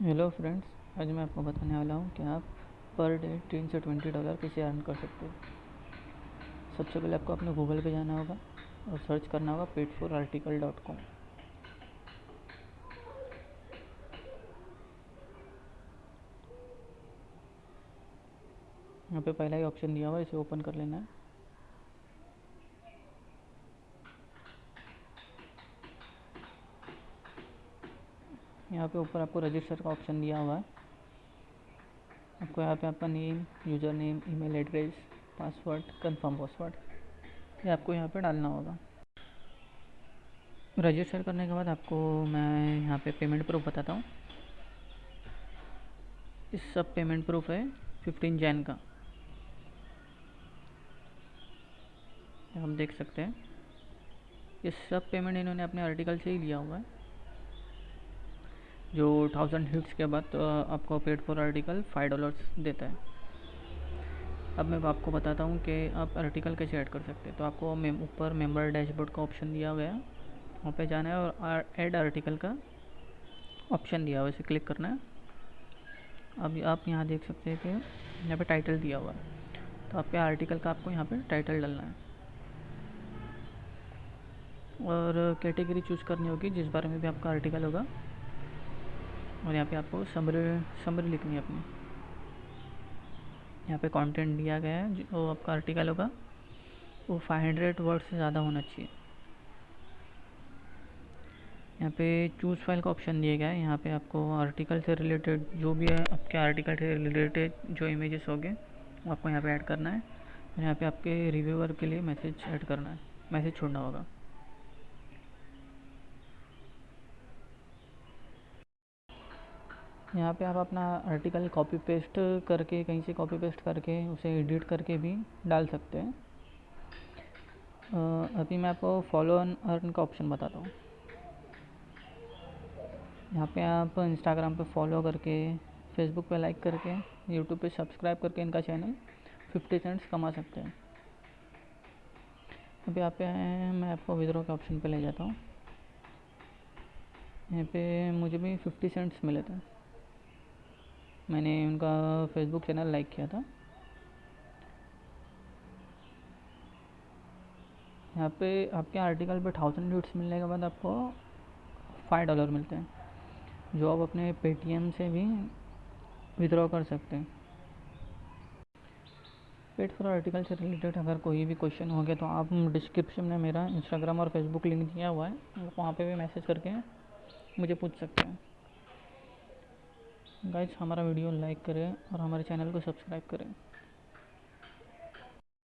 Hello friends आज मैं आपको बताने वाला हूँ कि आप पर डे तीन से ट्वेंटी डॉलर कैसे अर्न कर सकते हो। सबसे पहले आपको अपने गूगल पे जाना होगा और सर्च करना होगा paid for article dot com यहाँ पे पहला ही ऑप्शन दिया हुआ है, इसे ओपन कर लेना है। यहाँ पे ऊपर आपको रजिस्टर का ऑप्शन दिया हुआ है। आपको यहाँ पे आपका name username email address password confirm password ये आपको यहाँ पे डालना होगा। रजिस्टर करने के बाद आपको मैं यहाँ पे पेमेंट प्रूफ बताता हूँ। इस सब पेमेंट प्रूफ है फिफ्टीन जैन का। हम देख सकते हैं। ये सब पेमेंट इन्होंने अपने आर्टिकल से ही लिया हुआ है। जो थाउज़ेंड हिट्स के बाद आपको paid for article five dollars देता है। अब मैं आपको बताता हूँ कि आप आर्टिकल कैसे ऐड कर सकते हैं। तो आपको ऊपर मेंबर डैशबोर्ड का ऑप्शन दिया हुआ है। वहाँ पे जाना है और ऐड आर्टिकल का ऑप्शन दिया हुआ है। इसे क्लिक करना है। अब आप यहाँ देख सकते हैं कि यहाँ पे टाइटल दिया हुआ है। तो आपके आर्टिकल का आपको यहाँ पे टाइटल डालना है। और कैटेगरी चूज़ करनी होगी, जिस बारे में भी आपका आर्टिकल होगा। और यहाँ पे आपको समरी समरी लिखनी है अपनी। यहाँ पे कंटेंट दिया गया है, जो आपका आर्टिकल होगा, वो 500 वर्ड से ज़्यादा होना चाहिए। यहाँ पे चूज़ फ़ाइल का ऑप्शन दिया गया है। यहाँ पे आपको आर्टिकल से रिलेटेड जो भी है, आपके आर्टिकल से रिलेटेड जो इमेजेस होंगे वो आपको यहाँ पे ऐड करना है। और यहाँ पे आपके रिव्यूअर के लिए मैसेज ऐड करना है। मैसेज छोड़ना होगा। यहाँ पे आप अपना आर्टिकल कॉपी पेस्ट करके, कहीं से कॉपी पेस्ट करके, उसे एडिट करके भी डाल सकते हैं। अभी मैं आपको फॉलो ऑन अर्न का ऑप्शन बताता हूँ। यहाँ पे आप इंस्टाग्राम पे फॉलो करके फेसबुक पे लाइक करके यूट्यूब पे सब्सक्राइब करके इनका चैनल फिफ्टी सेंट्स कमा सकते हैं। अभी आप पे मैं आपको विद्रो के ऑप्शन पे ले जाता हूँ। यहाँ पे मुझे भी फिफ्टी सेंट्स मिले थे। मैंने उनका फेसबुक चैनल लाइक किया था। यहाँ पे आपके आर्टिकल पे थाउज़ेंड व्यूट्स मिलने के बाद आपको फाइव डॉलर मिलते हैं, जो आप अपने पेटीएम से भी विड्रॉ कर सकते हैं। पेड फॉर आर्टिकल से रिलेटेड अगर कोई भी क्वेश्चन हो गया तो आप डिस्क्रिप्शन में मेरा इंस्टाग्राम और फेसबुक लिंक दिया हुआ है, आप वहाँ पे भी मैसेज करके मुझे पूछ सकते हैं। गाइज़ हमारा वीडियो लाइक करें और हमारे चैनल को सब्सक्राइब करें।